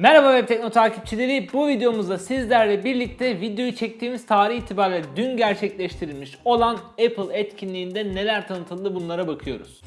Merhaba Web Tekno takipçileri. Bu videomuzda sizlerle birlikte videoyu çektiğimiz tarih itibariyle dün gerçekleştirilmiş olan Apple etkinliğinde neler tanıtıldı bunlara bakıyoruz.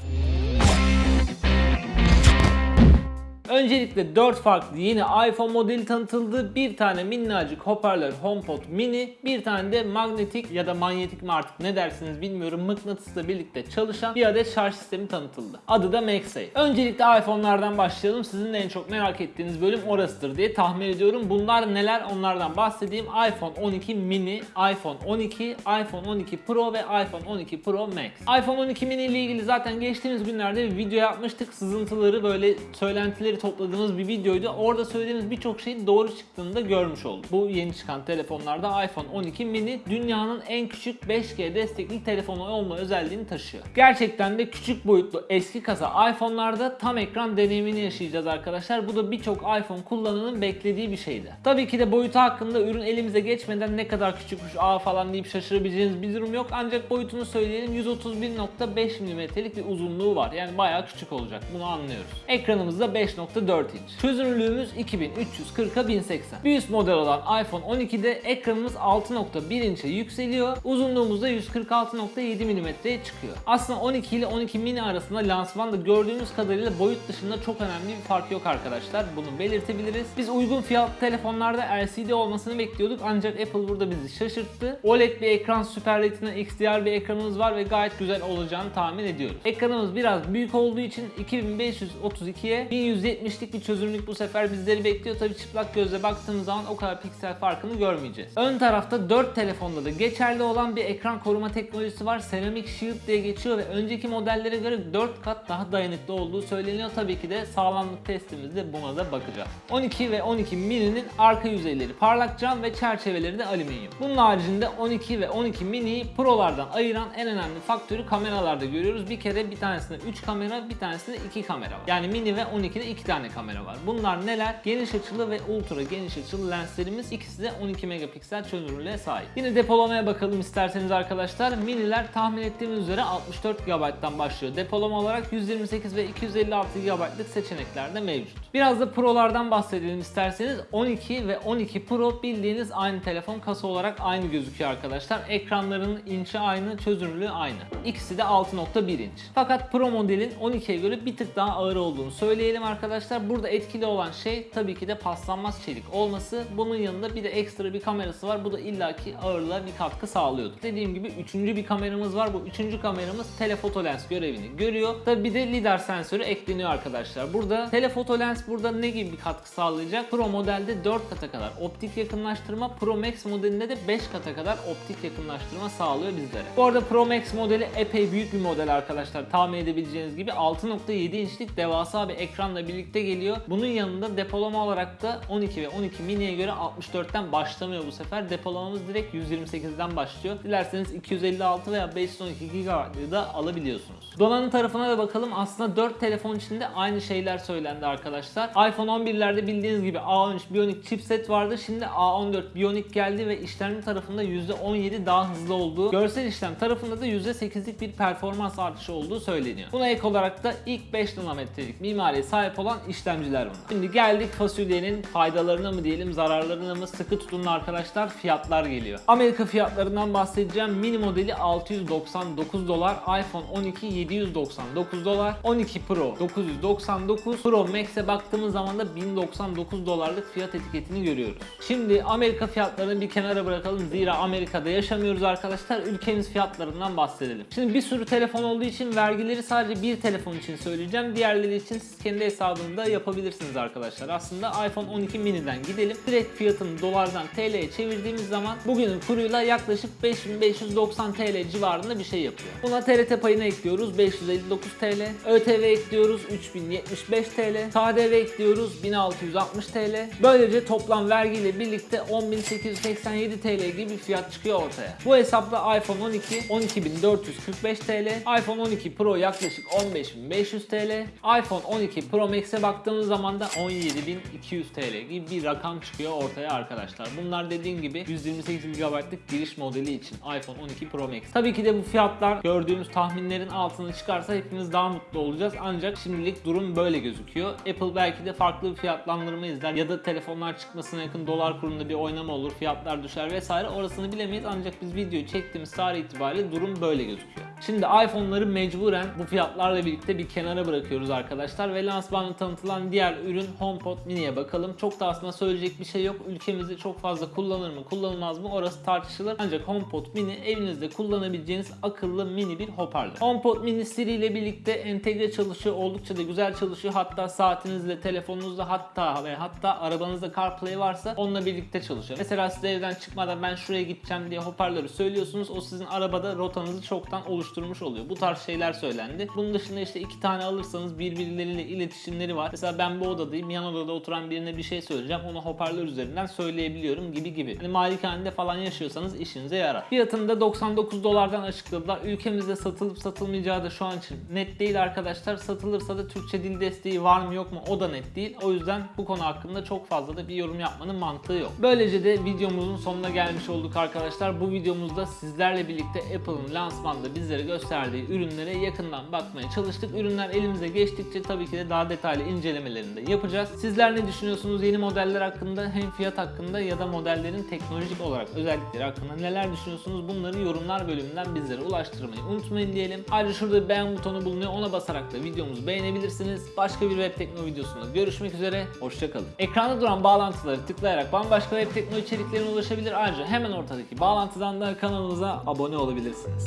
Öncelikle 4 farklı yeni iPhone modeli tanıtıldı. Bir tane minnacık hoparlör HomePod mini, bir tane de magnetik ya da manyetik mi artık ne dersiniz bilmiyorum mıknatısla birlikte çalışan bir adet şarj sistemi tanıtıldı. Adı da MagSafe. Öncelikle iPhone'lardan başlayalım. Sizin de en çok merak ettiğiniz bölüm orasıdır diye tahmin ediyorum. Bunlar neler onlardan bahsedeyim. iPhone 12 mini, iPhone 12, iPhone 12 Pro ve iPhone 12 Pro Max. iPhone 12 mini ile ilgili zaten geçtiğimiz günlerde bir video yapmıştık. Sızıntıları böyle söylentileri topladığımız bir videoydu. Orada söylediğimiz birçok şeyin doğru çıktığını da görmüş olduk. Bu yeni çıkan telefonlarda iPhone 12 mini dünyanın en küçük 5G destekli telefonu olma özelliğini taşıyor. Gerçekten de küçük boyutlu eski kasa iPhone'larda tam ekran deneyimini yaşayacağız arkadaşlar. Bu da birçok iPhone kullananın beklediği bir şeydi. Tabii ki de boyutu hakkında ürün elimize geçmeden ne kadar küçükmüş aa falan deyip şaşırabileceğiniz bir durum yok. Ancak boyutunu söyleyelim 131.5 mm'lik bir uzunluğu var. Yani bayağı küçük olacak. Bunu anlıyoruz. Ekranımızda 5.0 6.4 inç. Çözünürlüğümüz 2340'a 1080. Bir üst model olan iPhone 12'de ekranımız 6.1 inçe yükseliyor. Uzunluğumuz da 146.7 mm'ye çıkıyor. Aslında 12 ile 12 mini arasında lansmanda gördüğünüz kadarıyla boyut dışında çok önemli bir fark yok arkadaşlar. Bunu belirtebiliriz. Biz uygun fiyatlı telefonlarda LCD olmasını bekliyorduk ancak Apple burada bizi şaşırttı. OLED bir ekran, Super Retina XDR bir ekranımız var ve gayet güzel olacağını tahmin ediyoruz. Ekranımız biraz büyük olduğu için 2532'ye 1170 1170'lik bir çözünürlük bu sefer bizleri bekliyor. Tabi çıplak gözle baktığımız zaman o kadar piksel farkını görmeyeceğiz. Ön tarafta 4 telefonda da geçerli olan bir ekran koruma teknolojisi var. Ceramic Shield diye geçiyor ve önceki modellere göre 4 kat daha dayanıklı olduğu söyleniyor. Tabii ki de sağlamlık testimizde buna da bakacağız. 12 ve 12 mini'nin arka yüzeyleri parlak cam ve çerçeveleri de alüminyum. Bunun haricinde 12 ve 12 mini'yi Pro'lardan ayıran en önemli faktörü kameralarda görüyoruz. Bir kere bir tanesinde 3 kamera, bir tanesinde 2 kamera var. Yani mini ve 12'de 2 tane kamera var. Bunlar neler? Geniş açılı ve ultra geniş açılı lenslerimiz ikisi de 12 megapiksel çözünürlüğe sahip. Yine depolamaya bakalım isterseniz arkadaşlar. Miniler tahmin ettiğimiz üzere 64 GB'dan başlıyor. Depolama olarak 128 ve 256 GB'lık seçenekler de mevcut. Biraz da Pro'lardan bahsedelim isterseniz. 12 ve 12 Pro bildiğiniz aynı telefon kasa olarak aynı gözüküyor arkadaşlar. Ekranlarının inçi aynı, çözünürlüğü aynı. İkisi de 6.1 inç. Fakat Pro modelin 12'ye göre bir tık daha ağır olduğunu söyleyelim arkadaşlar. Burada etkili olan şey tabii ki de paslanmaz çelik olması. Bunun yanında bir de ekstra bir kamerası var. Bu da illaki ağırlığa bir katkı sağlıyordu. Dediğim gibi üçüncü bir kameramız var. Bu üçüncü kameramız telefoto lens görevini görüyor. Tabii bir de lidar sensörü ekleniyor arkadaşlar. Burada telefoto lens burada ne gibi bir katkı sağlayacak? Pro modelde 4 kata kadar optik yakınlaştırma, Pro Max modelinde de 5 kata kadar optik yakınlaştırma sağlıyor bizlere. Bu arada Pro Max modeli epey büyük bir model arkadaşlar. Tahmin edebileceğiniz gibi 6.7 inçlik devasa bir ekranla birlikte geliyor. Bunun yanında depolama olarak da 12 ve 12 mini'ye göre 64'ten başlamıyor bu sefer. Depolamamız direkt 128'den başlıyor. Dilerseniz 256 veya 512 GB'ı da alabiliyorsunuz. Donanım tarafına da bakalım. Aslında 4 telefon içinde aynı şeyler söylendi arkadaşlar. iPhone 11'lerde bildiğiniz gibi A13 Bionic chipset vardı. Şimdi A14 Bionic geldi ve işlemci tarafında %17 daha hızlı olduğu, görsel işlem tarafında da %8'lik bir performans artışı olduğu söyleniyor. Buna ek olarak da ilk 5 nanometrelik mimariye sahip olan işlemciler bunlar. Şimdi geldik fasulyenin faydalarına mı diyelim zararlarına mı sıkı tutunun arkadaşlar fiyatlar geliyor. Amerika fiyatlarından bahsedeceğim. Mini modeli 699 dolar, iPhone 12 799 dolar, 12 Pro 999, Pro Max'e baktığımız zaman da 1099 dolarlık fiyat etiketini görüyoruz. Şimdi Amerika fiyatlarını bir kenara bırakalım. Zira Amerika'da yaşamıyoruz arkadaşlar. Ülkemiz fiyatlarından bahsedelim. Şimdi bir sürü telefon olduğu için vergileri sadece bir telefon için söyleyeceğim. Diğerleri için siz kendi hesabınızda yapabilirsiniz arkadaşlar. Aslında iPhone 12 mini'den gidelim. Direkt fiyatını dolardan TL'ye çevirdiğimiz zaman bugünün kuruyla yaklaşık 5590 TL civarında bir şey yapıyor. Buna TRT payını ekliyoruz 559 TL. ÖTV ekliyoruz 3075 TL. KDV ekliyoruz 1660 TL. Böylece toplam vergiyle birlikte 10887 TL gibi bir fiyat çıkıyor ortaya. Bu hesapla iPhone 12 12445 TL, iPhone 12 Pro yaklaşık 15500 TL, iPhone 12 Pro Max Max'e baktığımız zaman da 17.200 TL gibi bir rakam çıkıyor ortaya arkadaşlar. Bunlar dediğim gibi 128 GB'lık giriş modeli için iPhone 12 Pro Max. Tabii ki de bu fiyatlar gördüğümüz tahminlerin altına çıkarsa hepimiz daha mutlu olacağız. Ancak şimdilik durum böyle gözüküyor. Apple belki de farklı bir fiyatlandırma izler ya da telefonlar çıkmasına yakın dolar kurunda bir oynama olur, fiyatlar düşer vesaire. Orasını bilemeyiz ancak biz videoyu çektiğimiz tarih itibariyle durum böyle gözüküyor. Şimdi iPhone'ları mecburen bu fiyatlarla birlikte bir kenara bırakıyoruz arkadaşlar ve lansmanı tanıtılan diğer ürün HomePod Mini'ye bakalım. Çok da aslında söyleyecek bir şey yok. Ülkemizde çok fazla kullanır mı kullanılmaz mı orası tartışılır. Ancak HomePod Mini evinizde kullanabileceğiniz akıllı mini bir hoparlör. HomePod Mini Siri ile birlikte entegre çalışıyor. Oldukça da güzel çalışıyor. Hatta saatinizle, telefonunuzla hatta ve hatta arabanızda CarPlay varsa onunla birlikte çalışıyor. Mesela siz evden çıkmadan ben şuraya gideceğim diye hoparlörü söylüyorsunuz. O sizin arabada rotanızı çoktan oluşturmuş oluyor. Bu tarz şeyler söylendi. Bunun dışında işte iki tane alırsanız birbirleriyle iletişimleri var. Mesela ben bu odadayım. Yan odada oturan birine bir şey söyleyeceğim. Onu hoparlör üzerinden söyleyebiliyorum gibi gibi. Hani malikanede falan yaşıyorsanız işinize yarar. Fiyatını da 99 dolardan açıkladılar. Ülkemizde satılıp satılmayacağı da şu an için net değil arkadaşlar. Satılırsa da Türkçe dil desteği var mı yok mu o da net değil. O yüzden bu konu hakkında çok fazla da bir yorum yapmanın mantığı yok. Böylece de videomuzun sonuna gelmiş olduk arkadaşlar. Bu videomuzda sizlerle birlikte Apple'ın lansmanda bizlere gösterdiği ürünlere yakından bakmaya çalıştık. Ürünler elimize geçtikçe tabii ki de daha detaylı incelemelerini de yapacağız. Sizler ne düşünüyorsunuz yeni modeller hakkında hem fiyat hakkında ya da modellerin teknolojik olarak özellikleri hakkında neler düşünüyorsunuz bunları yorumlar bölümünden bizlere ulaştırmayı unutmayın diyelim. Ayrıca şurada beğen butonu bulunuyor ona basarak da videomuzu beğenebilirsiniz. Başka bir web tekno videosunda görüşmek üzere. Hoşçakalın. Ekranda duran bağlantıları tıklayarak bambaşka web tekno içeriklerine ulaşabilir. Ayrıca hemen ortadaki bağlantıdan da kanalımıza abone olabilirsiniz.